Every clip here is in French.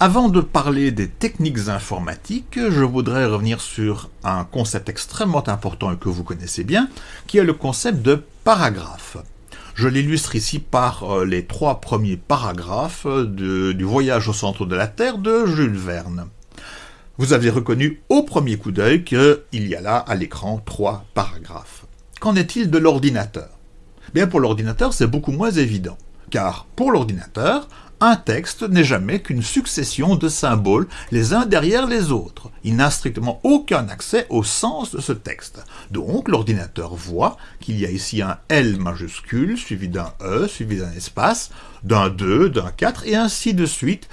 Avant de parler des techniques informatiques, je voudrais revenir sur un concept extrêmement important et que vous connaissez bien, qui est le concept de paragraphe. Je l'illustre ici par euh, les trois premiers paragraphes du Voyage au centre de la Terre de Jules Verne. Vous avez reconnu au premier coup d'œil qu'il y a là à l'écran trois paragraphes. Qu'en est-il de l'ordinateur? Bien pour l'ordinateur c'est beaucoup moins évident, car pour l'ordinateur, un texte n'est jamais qu'une succession de symboles les uns derrière les autres. Il n'a strictement aucun accès au sens de ce texte. Donc l'ordinateur voit qu'il y a ici un L majuscule, suivi d'un E, suivi d'un espace, d'un 2, d'un 4, et ainsi de suite,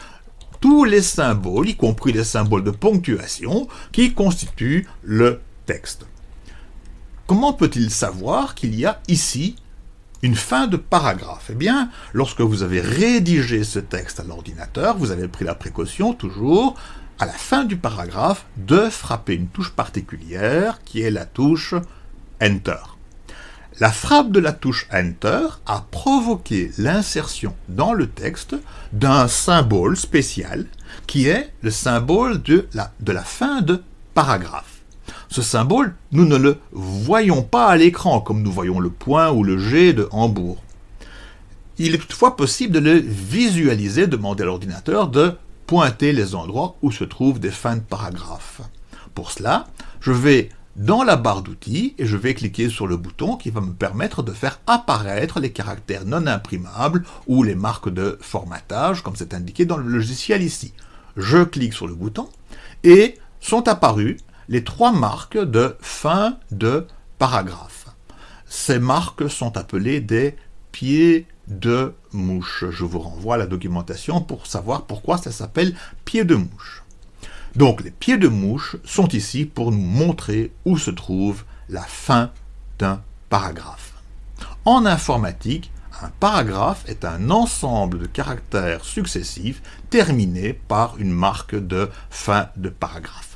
tous les symboles, y compris les symboles de ponctuation, qui constituent le texte. Comment peut-il savoir qu'il y a ici une fin de paragraphe Eh bien, lorsque vous avez rédigé ce texte à l'ordinateur, vous avez pris la précaution, toujours, à la fin du paragraphe, de frapper une touche particulière, qui est la touche Enter. La frappe de la touche Enter a provoqué l'insertion dans le texte d'un symbole spécial, qui est le symbole de la, fin de paragraphe. Ce symbole, nous ne le voyons pas à l'écran, comme nous voyons le point ou le G de Hambourg. Il est toutefois possible de le visualiser, demander à l'ordinateur de pointer les endroits où se trouvent des fins de paragraphes. Pour cela, je vais dans la barre d'outils et je vais cliquer sur le bouton qui va me permettre de faire apparaître les caractères non imprimables ou les marques de formatage, comme c'est indiqué dans le logiciel ici. Je clique sur le bouton et sont apparus les trois marques de fin de paragraphe. Ces marques sont appelées des pieds de mouche. Je vous renvoie à la documentation pour savoir pourquoi ça s'appelle pieds de mouche. Donc les pieds de mouche sont ici pour nous montrer où se trouve la fin d'un paragraphe. En informatique, un paragraphe est un ensemble de caractères successifs terminés par une marque de fin de paragraphe.